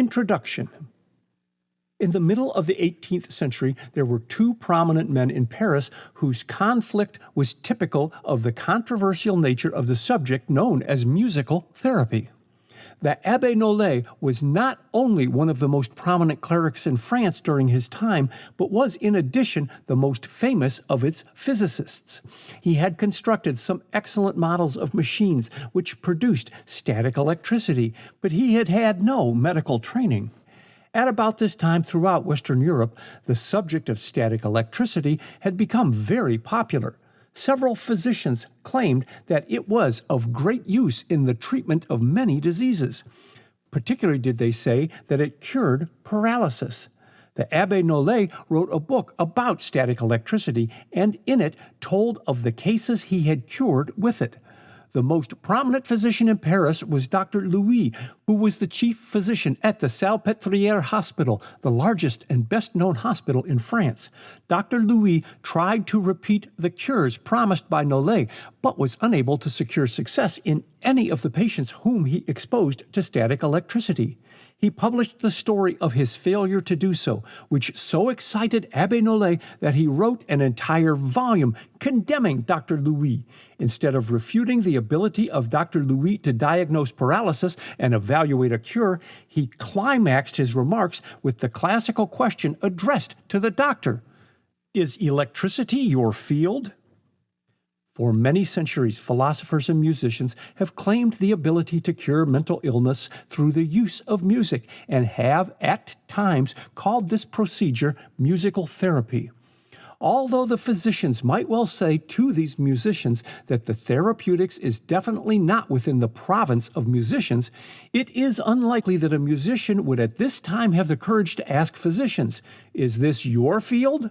Introduction in the middle of the 18th century, there were two prominent men in Paris whose conflict was typical of the controversial nature of the subject known as musical therapy. The Abbe Nollet was not only one of the most prominent clerics in France during his time, but was in addition the most famous of its physicists. He had constructed some excellent models of machines which produced static electricity, but he had had no medical training. At about this time throughout Western Europe, the subject of static electricity had become very popular. Several physicians claimed that it was of great use in the treatment of many diseases. Particularly did they say that it cured paralysis. The Abbe Nollet wrote a book about static electricity and in it told of the cases he had cured with it. The most prominent physician in Paris was Dr. Louis, who was the chief physician at the Salpêtrière Hospital, the largest and best known hospital in France. Dr. Louis tried to repeat the cures promised by Nollet, but was unable to secure success in any of the patients whom he exposed to static electricity he published the story of his failure to do so, which so excited Abbe Nollet that he wrote an entire volume condemning Dr. Louis. Instead of refuting the ability of Dr. Louis to diagnose paralysis and evaluate a cure, he climaxed his remarks with the classical question addressed to the doctor Is electricity your field? For many centuries, philosophers and musicians have claimed the ability to cure mental illness through the use of music and have, at times, called this procedure musical therapy. Although the physicians might well say to these musicians that the therapeutics is definitely not within the province of musicians, it is unlikely that a musician would at this time have the courage to ask physicians, Is this your field?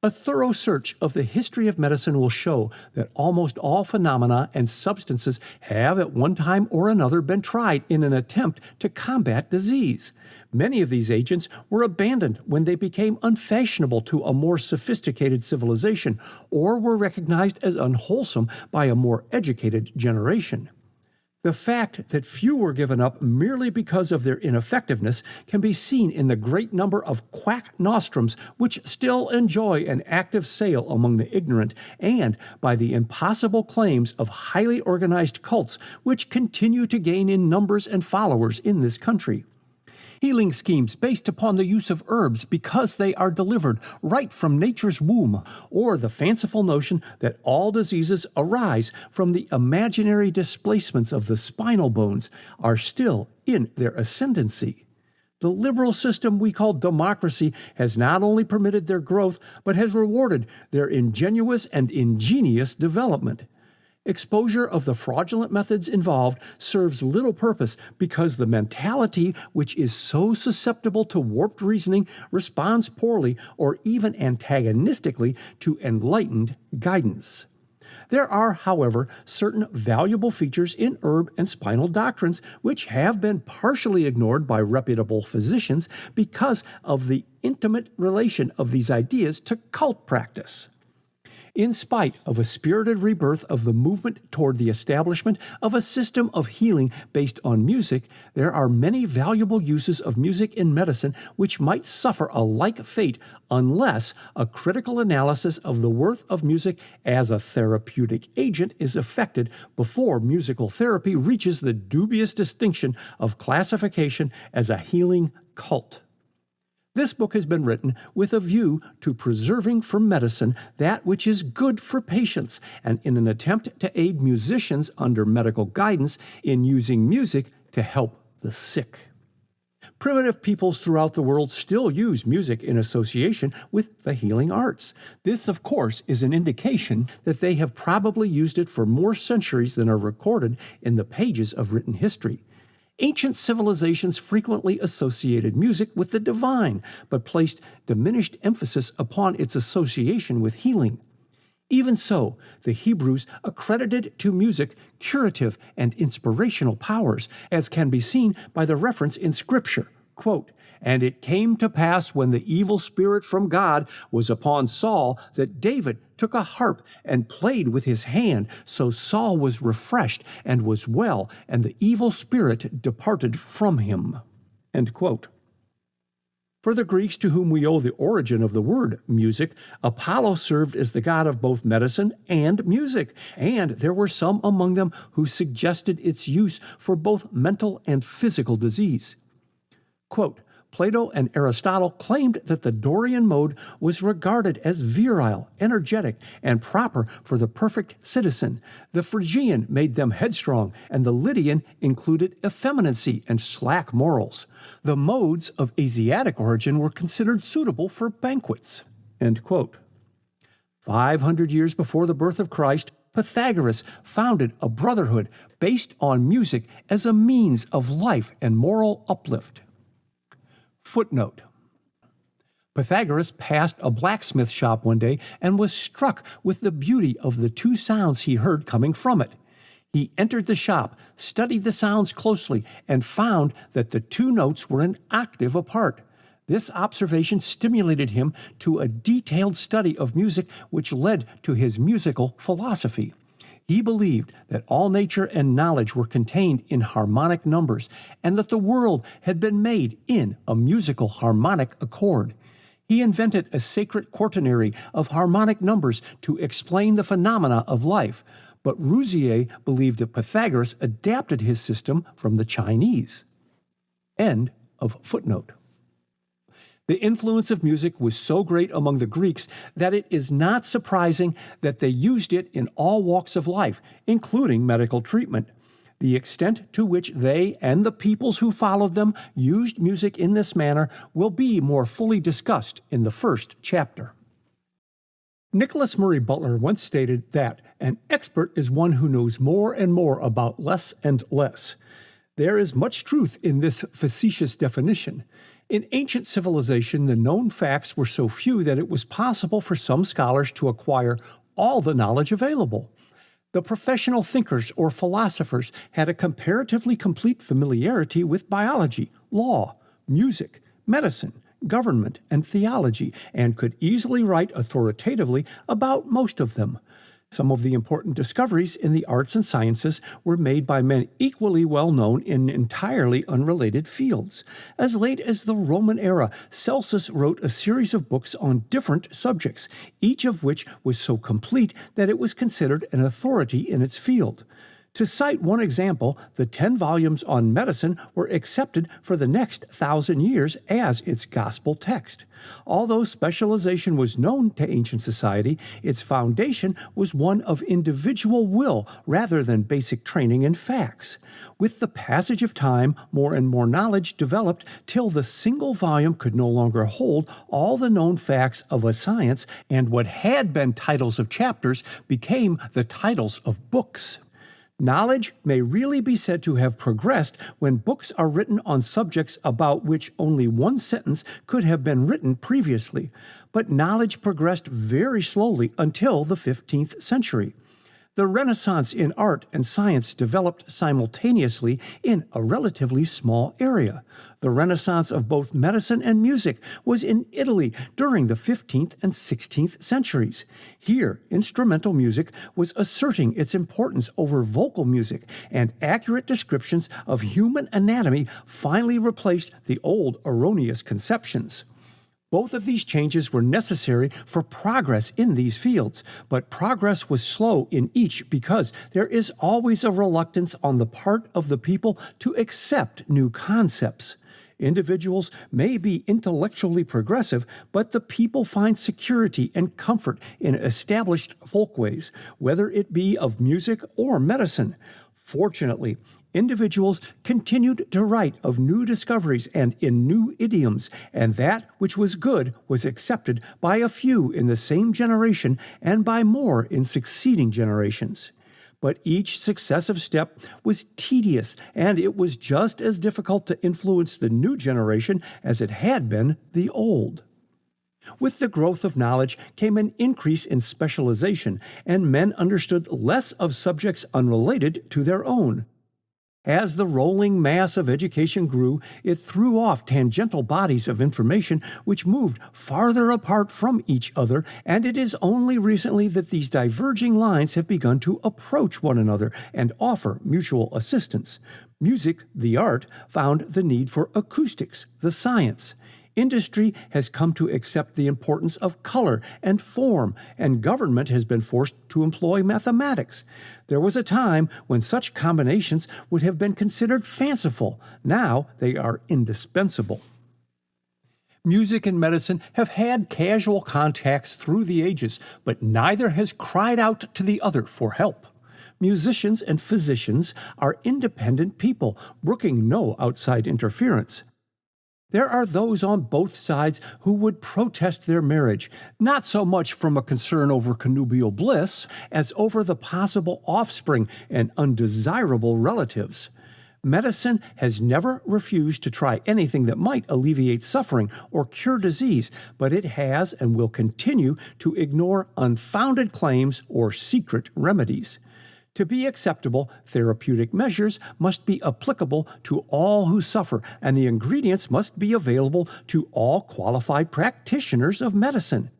A thorough search of the history of medicine will show that almost all phenomena and substances have at one time or another been tried in an attempt to combat disease. Many of these agents were abandoned when they became unfashionable to a more sophisticated civilization or were recognized as unwholesome by a more educated generation. The fact that few were given up merely because of their ineffectiveness can be seen in the great number of quack nostrums which still enjoy an active sale among the ignorant, and by the impossible claims of highly organized cults which continue to gain in numbers and followers in this country healing schemes based upon the use of herbs because they are delivered right from nature's womb, or the fanciful notion that all diseases arise from the imaginary displacements of the spinal bones are still in their ascendancy. The liberal system we call democracy has not only permitted their growth, but has rewarded their ingenuous and ingenious development. Exposure of the fraudulent methods involved serves little purpose because the mentality, which is so susceptible to warped reasoning, responds poorly or even antagonistically to enlightened guidance. There are, however, certain valuable features in herb and spinal doctrines which have been partially ignored by reputable physicians because of the intimate relation of these ideas to cult practice in spite of a spirited rebirth of the movement toward the establishment of a system of healing based on music, there are many valuable uses of music in medicine which might suffer a like fate unless a critical analysis of the worth of music as a therapeutic agent is effected before musical therapy reaches the dubious distinction of classification as a healing cult. This book has been written with a view to preserving for medicine that which is good for patients and in an attempt to aid musicians under medical guidance in using music to help the sick. Primitive peoples throughout the world still use music in association with the healing arts. This, of course, is an indication that they have probably used it for more centuries than are recorded in the pages of written history. Ancient civilizations frequently associated music with the divine, but placed diminished emphasis upon its association with healing. Even so, the Hebrews accredited to music curative and inspirational powers, as can be seen by the reference in Scripture. Quote, and it came to pass when the evil spirit from God was upon Saul that David took a harp and played with his hand. So Saul was refreshed and was well, and the evil spirit departed from him. For the Greeks to whom we owe the origin of the word music, Apollo served as the god of both medicine and music, and there were some among them who suggested its use for both mental and physical disease. Quote, Plato and Aristotle claimed that the Dorian mode was regarded as virile, energetic, and proper for the perfect citizen. The Phrygian made them headstrong, and the Lydian included effeminacy and slack morals. The modes of Asiatic origin were considered suitable for banquets. 500 years before the birth of Christ, Pythagoras founded a brotherhood based on music as a means of life and moral uplift. Footnote Pythagoras passed a blacksmith shop one day and was struck with the beauty of the two sounds he heard coming from it. He entered the shop, studied the sounds closely, and found that the two notes were an octave apart. This observation stimulated him to a detailed study of music, which led to his musical philosophy. He believed that all nature and knowledge were contained in harmonic numbers, and that the world had been made in a musical harmonic accord. He invented a sacred quaternary of harmonic numbers to explain the phenomena of life, but Rouzier believed that Pythagoras adapted his system from the Chinese. End of footnote. The influence of music was so great among the Greeks that it is not surprising that they used it in all walks of life, including medical treatment. The extent to which they and the peoples who followed them used music in this manner will be more fully discussed in the first chapter. Nicholas Murray Butler once stated that an expert is one who knows more and more about less and less. There is much truth in this facetious definition. In ancient civilization, the known facts were so few that it was possible for some scholars to acquire all the knowledge available. The professional thinkers or philosophers had a comparatively complete familiarity with biology, law, music, medicine, government, and theology, and could easily write authoritatively about most of them. Some of the important discoveries in the arts and sciences were made by men equally well known in entirely unrelated fields. As late as the Roman era, Celsus wrote a series of books on different subjects, each of which was so complete that it was considered an authority in its field. To cite one example, the 10 volumes on medicine were accepted for the next thousand years as its gospel text. Although specialization was known to ancient society, its foundation was one of individual will rather than basic training in facts. With the passage of time, more and more knowledge developed till the single volume could no longer hold all the known facts of a science, and what had been titles of chapters became the titles of books. Knowledge may really be said to have progressed when books are written on subjects about which only one sentence could have been written previously, but knowledge progressed very slowly until the 15th century. The Renaissance in art and science developed simultaneously in a relatively small area. The Renaissance of both medicine and music was in Italy during the 15th and 16th centuries. Here, instrumental music was asserting its importance over vocal music, and accurate descriptions of human anatomy finally replaced the old erroneous conceptions. Both of these changes were necessary for progress in these fields, but progress was slow in each because there is always a reluctance on the part of the people to accept new concepts. Individuals may be intellectually progressive, but the people find security and comfort in established folkways, whether it be of music or medicine. Fortunately, individuals continued to write of new discoveries and in new idioms, and that which was good was accepted by a few in the same generation and by more in succeeding generations. But each successive step was tedious, and it was just as difficult to influence the new generation as it had been the old. With the growth of knowledge came an increase in specialization, and men understood less of subjects unrelated to their own. As the rolling mass of education grew, it threw off tangential bodies of information which moved farther apart from each other, and it is only recently that these diverging lines have begun to approach one another and offer mutual assistance. Music, the art, found the need for acoustics, the science. Industry has come to accept the importance of color and form, and government has been forced to employ mathematics. There was a time when such combinations would have been considered fanciful. Now they are indispensable. Music and medicine have had casual contacts through the ages, but neither has cried out to the other for help. Musicians and physicians are independent people, brooking no outside interference. There are those on both sides who would protest their marriage, not so much from a concern over connubial bliss as over the possible offspring and undesirable relatives. Medicine has never refused to try anything that might alleviate suffering or cure disease, but it has and will continue to ignore unfounded claims or secret remedies. To be acceptable, therapeutic measures must be applicable to all who suffer, and the ingredients must be available to all qualified practitioners of medicine.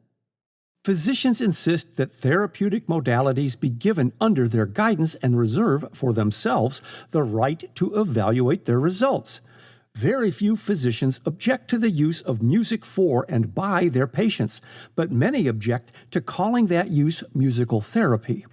Physicians insist that therapeutic modalities be given under their guidance and reserve for themselves the right to evaluate their results. Very few physicians object to the use of music for and by their patients, but many object to calling that use musical therapy.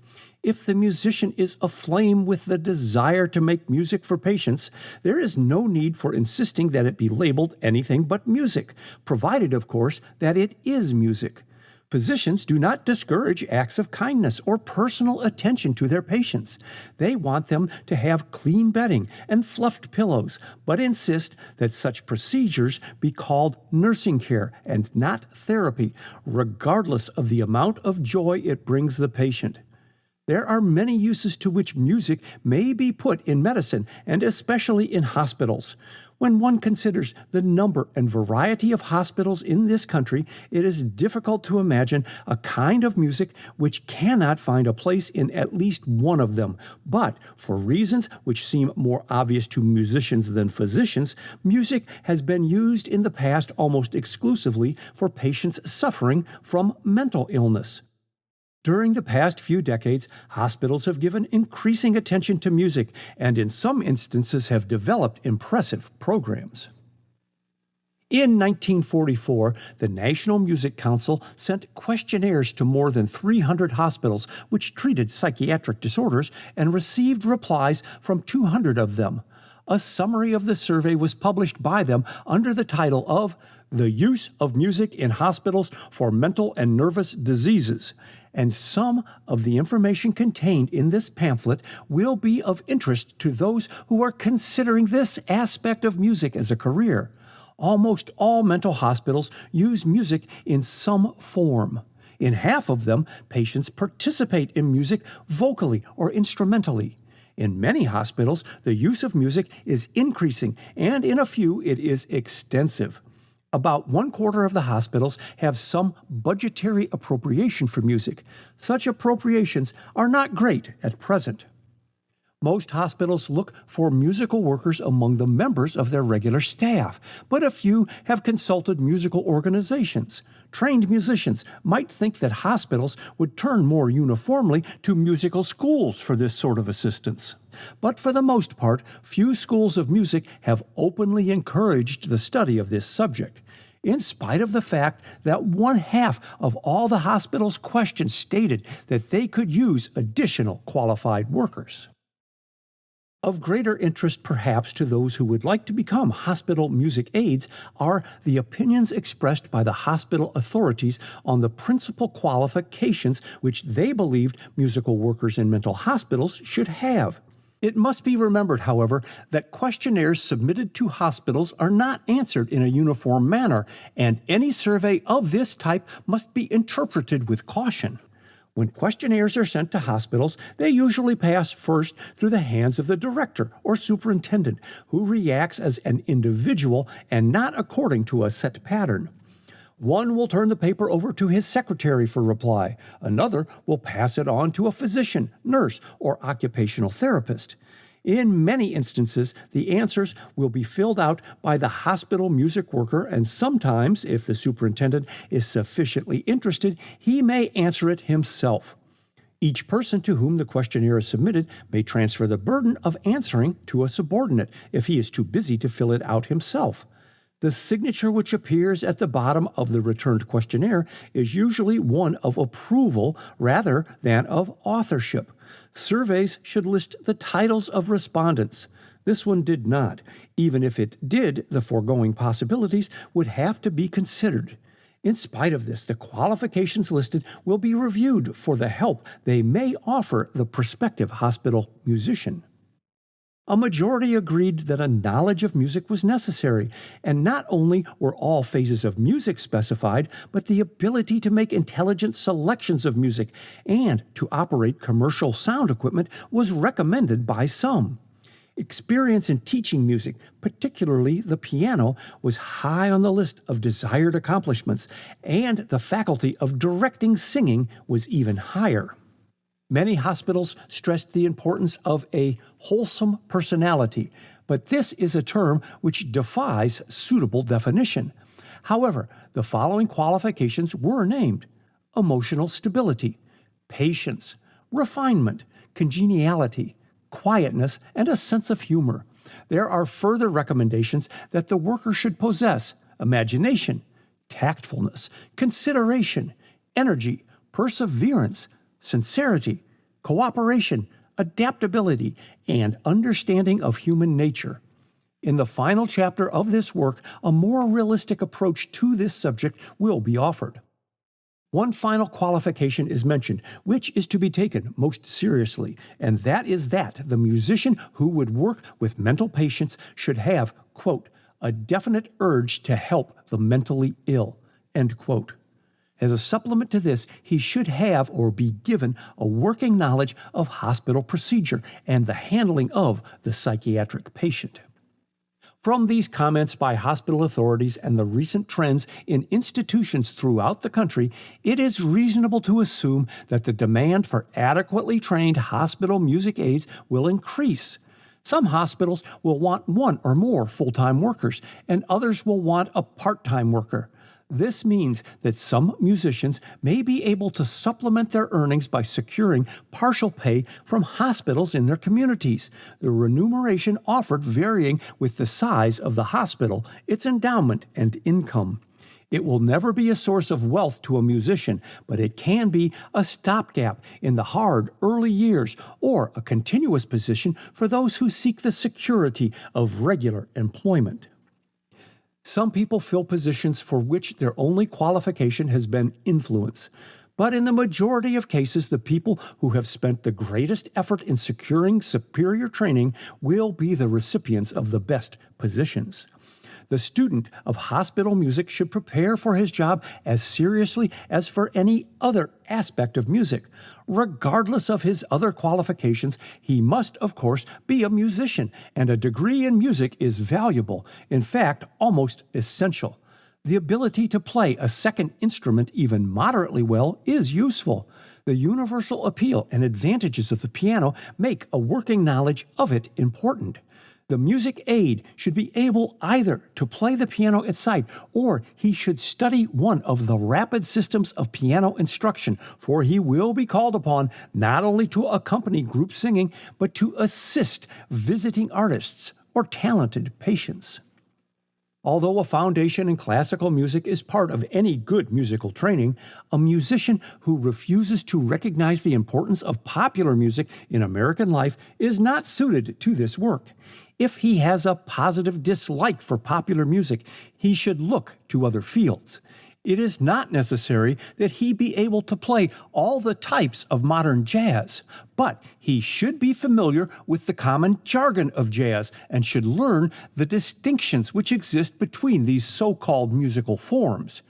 If the musician is aflame with the desire to make music for patients, there is no need for insisting that it be labeled anything but music, provided, of course, that it is music. Physicians do not discourage acts of kindness or personal attention to their patients. They want them to have clean bedding and fluffed pillows, but insist that such procedures be called nursing care and not therapy, regardless of the amount of joy it brings the patient. There are many uses to which music may be put in medicine, and especially in hospitals. When one considers the number and variety of hospitals in this country, it is difficult to imagine a kind of music which cannot find a place in at least one of them. But for reasons which seem more obvious to musicians than physicians, music has been used in the past almost exclusively for patients suffering from mental illness. During the past few decades, hospitals have given increasing attention to music and, in some instances, have developed impressive programs. In 1944, the National Music Council sent questionnaires to more than 300 hospitals which treated psychiatric disorders and received replies from 200 of them. A summary of the survey was published by them under the title of The Use of Music in Hospitals for Mental and Nervous Diseases and some of the information contained in this pamphlet will be of interest to those who are considering this aspect of music as a career. Almost all mental hospitals use music in some form. In half of them, patients participate in music vocally or instrumentally. In many hospitals, the use of music is increasing, and in a few, it is extensive. About one quarter of the hospitals have some budgetary appropriation for music. Such appropriations are not great at present. Most hospitals look for musical workers among the members of their regular staff, but a few have consulted musical organizations. Trained musicians might think that hospitals would turn more uniformly to musical schools for this sort of assistance. But for the most part, few schools of music have openly encouraged the study of this subject in spite of the fact that one half of all the hospital's questions stated that they could use additional qualified workers. Of greater interest, perhaps, to those who would like to become hospital music aides are the opinions expressed by the hospital authorities on the principal qualifications which they believed musical workers in mental hospitals should have. It must be remembered, however, that questionnaires submitted to hospitals are not answered in a uniform manner, and any survey of this type must be interpreted with caution. When questionnaires are sent to hospitals, they usually pass first through the hands of the director or superintendent, who reacts as an individual and not according to a set pattern. One will turn the paper over to his secretary for reply. Another will pass it on to a physician, nurse, or occupational therapist. In many instances, the answers will be filled out by the hospital music worker, and sometimes, if the superintendent is sufficiently interested, he may answer it himself. Each person to whom the questionnaire is submitted may transfer the burden of answering to a subordinate if he is too busy to fill it out himself. The signature which appears at the bottom of the returned questionnaire is usually one of approval rather than of authorship. Surveys should list the titles of respondents. This one did not. Even if it did, the foregoing possibilities would have to be considered. In spite of this, the qualifications listed will be reviewed for the help they may offer the prospective hospital musician. A majority agreed that a knowledge of music was necessary, and not only were all phases of music specified, but the ability to make intelligent selections of music and to operate commercial sound equipment was recommended by some. Experience in teaching music, particularly the piano, was high on the list of desired accomplishments, and the faculty of directing singing was even higher. Many hospitals stressed the importance of a wholesome personality, but this is a term which defies suitable definition. However, the following qualifications were named emotional stability, patience, refinement, congeniality, quietness, and a sense of humor. There are further recommendations that the worker should possess imagination, tactfulness, consideration, energy, perseverance, sincerity, cooperation, adaptability, and understanding of human nature. In the final chapter of this work, a more realistic approach to this subject will be offered. One final qualification is mentioned, which is to be taken most seriously, and that is that the musician who would work with mental patients should have, quote, a definite urge to help the mentally ill, end quote. As a supplement to this, he should have or be given a working knowledge of hospital procedure and the handling of the psychiatric patient. From these comments by hospital authorities and the recent trends in institutions throughout the country, it is reasonable to assume that the demand for adequately trained hospital music aides will increase. Some hospitals will want one or more full time workers, and others will want a part time worker. This means that some musicians may be able to supplement their earnings by securing partial pay from hospitals in their communities, the remuneration offered varying with the size of the hospital, its endowment, and income. It will never be a source of wealth to a musician, but it can be a stopgap in the hard early years or a continuous position for those who seek the security of regular employment. Some people fill positions for which their only qualification has been influence. But in the majority of cases, the people who have spent the greatest effort in securing superior training will be the recipients of the best positions. The student of hospital music should prepare for his job as seriously as for any other aspect of music. Regardless of his other qualifications, he must, of course, be a musician, and a degree in music is valuable, in fact, almost essential. The ability to play a second instrument even moderately well is useful. The universal appeal and advantages of the piano make a working knowledge of it important. The music aide should be able either to play the piano at sight or he should study one of the rapid systems of piano instruction, for he will be called upon not only to accompany group singing, but to assist visiting artists or talented patients. Although a foundation in classical music is part of any good musical training, a musician who refuses to recognize the importance of popular music in American life is not suited to this work. If he has a positive dislike for popular music, he should look to other fields. It is not necessary that he be able to play all the types of modern jazz, but he should be familiar with the common jargon of jazz and should learn the distinctions which exist between these so called musical forms.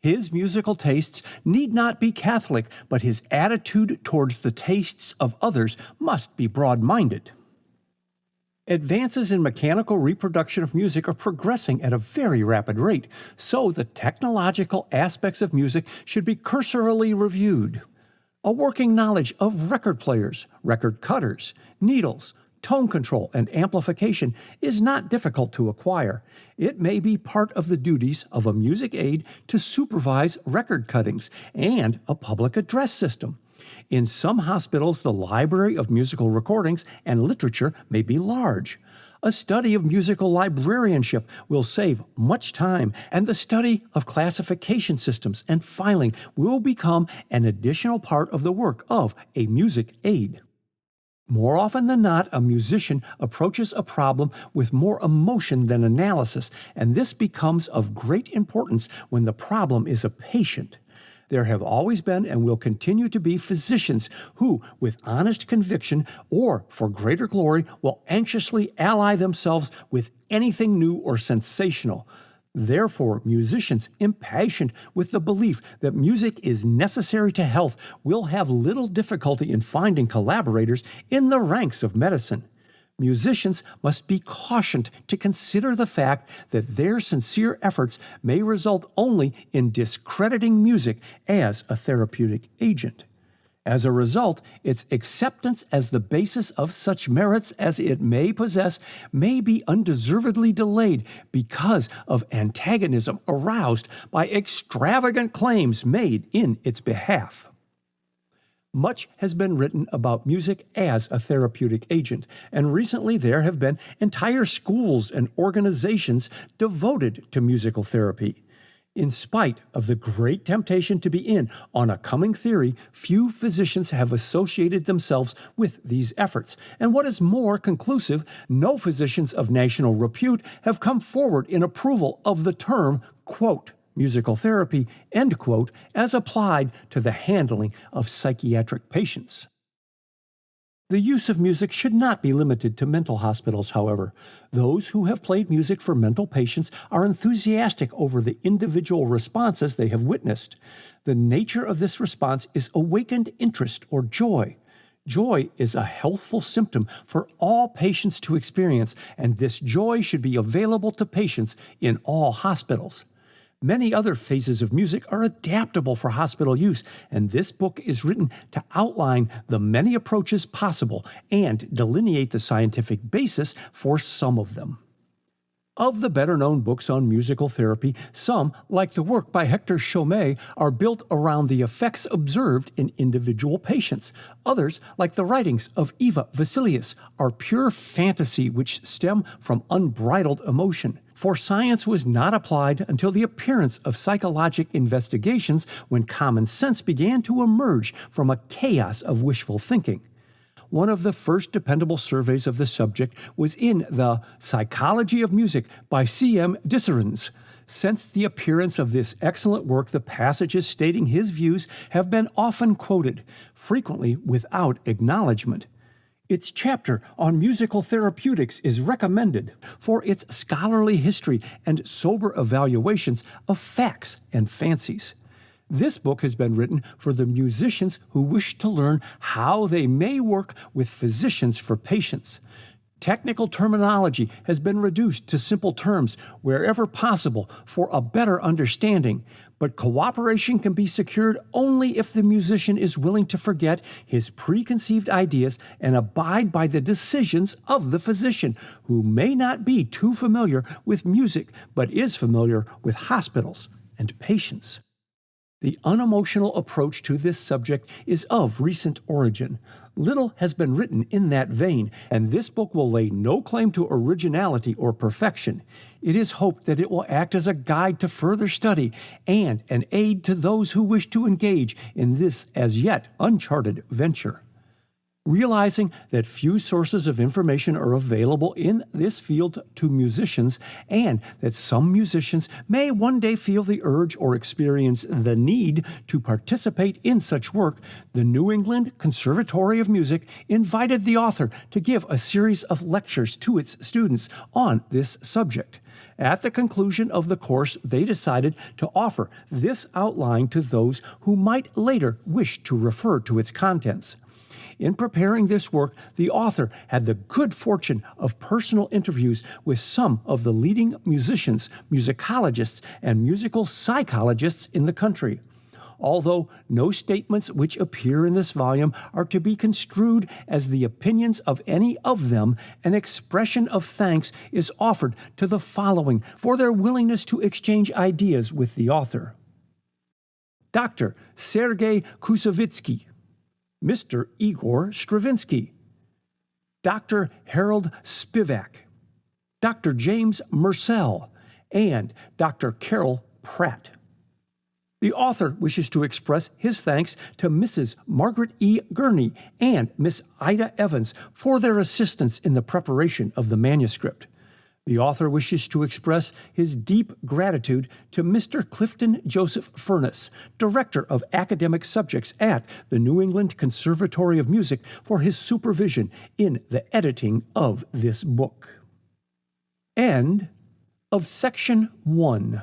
His musical tastes need not be Catholic, but his attitude towards the tastes of others must be broad minded. Advances in mechanical reproduction of music are progressing at a very rapid rate, so the technological aspects of music should be cursorily reviewed. A working knowledge of record players, record cutters, needles, tone control, and amplification is not difficult to acquire. It may be part of the duties of a music aide to supervise record cuttings and a public address system. In some hospitals, the library of musical recordings and literature may be large. A study of musical librarianship will save much time, and the study of classification systems and filing will become an additional part of the work of a music aid. More often than not, a musician approaches a problem with more emotion than analysis, and this becomes of great importance when the problem is a patient. There have always been and will continue to be physicians who, with honest conviction or for greater glory, will anxiously ally themselves with anything new or sensational. Therefore, musicians impassioned with the belief that music is necessary to health will have little difficulty in finding collaborators in the ranks of medicine musicians must be cautioned to consider the fact that their sincere efforts may result only in discrediting music as a therapeutic agent. As a result, its acceptance as the basis of such merits as it may possess may be undeservedly delayed because of antagonism aroused by extravagant claims made in its behalf. Much has been written about music as a therapeutic agent, and recently there have been entire schools and organizations devoted to musical therapy. In spite of the great temptation to be in on a coming theory, few physicians have associated themselves with these efforts. And what is more conclusive, no physicians of national repute have come forward in approval of the term, quote, musical therapy, end quote, as applied to the handling of psychiatric patients. The use of music should not be limited to mental hospitals, however. Those who have played music for mental patients are enthusiastic over the individual responses they have witnessed. The nature of this response is awakened interest or joy. Joy is a healthful symptom for all patients to experience, and this joy should be available to patients in all hospitals. Many other phases of music are adaptable for hospital use, and this book is written to outline the many approaches possible and delineate the scientific basis for some of them. Of the better known books on musical therapy, some, like the work by Hector Chomet, are built around the effects observed in individual patients. Others, like the writings of Eva Vescelius, are pure fantasy which stem from unbridled emotion for science was not applied until the appearance of psychologic investigations when common sense began to emerge from a chaos of wishful thinking. One of the first dependable surveys of the subject was in the Psychology of Music by C.M. Diserens. Since the appearance of this excellent work, the passages stating his views have been often quoted, frequently without acknowledgement. Its chapter on musical therapeutics is recommended for its scholarly history and sober evaluations of facts and fancies. This book has been written for the musicians who wish to learn how they may work with physicians for patients. Technical terminology has been reduced to simple terms wherever possible for a better understanding, but cooperation can be secured only if the musician is willing to forget his preconceived ideas and abide by the decisions of the physician, who may not be too familiar with music but is familiar with hospitals and patients. The unemotional approach to this subject is of recent origin. Little has been written in that vein, and this book will lay no claim to originality or perfection. It is hoped that it will act as a guide to further study and an aid to those who wish to engage in this as yet uncharted venture. Realizing that few sources of information are available in this field to musicians, and that some musicians may one day feel the urge or experience the need to participate in such work, the New England Conservatory of Music invited the author to give a series of lectures to its students on this subject. At the conclusion of the course, they decided to offer this outline to those who might later wish to refer to its contents. In preparing this work, the author had the good fortune of personal interviews with some of the leading musicians, musicologists, and musical psychologists in the country. Although no statements which appear in this volume are to be construed as the opinions of any of them, an expression of thanks is offered to the following for their willingness to exchange ideas with the author. Dr. Sergei Koussevitzky, Mr. Igor Stravinsky, Dr. Harold Spivacke, Dr. James Mursell, and Dr. Carroll Pratt. The author wishes to express his thanks to Mrs. Margaret E. Gurney and Miss Ida Evans for their assistance in the preparation of the manuscript. The author wishes to express his deep gratitude to Mr. Clifton Joseph Furness, Director of Academic Subjects at the New England Conservatory of Music, for his supervision in the editing of this book. End of section 1.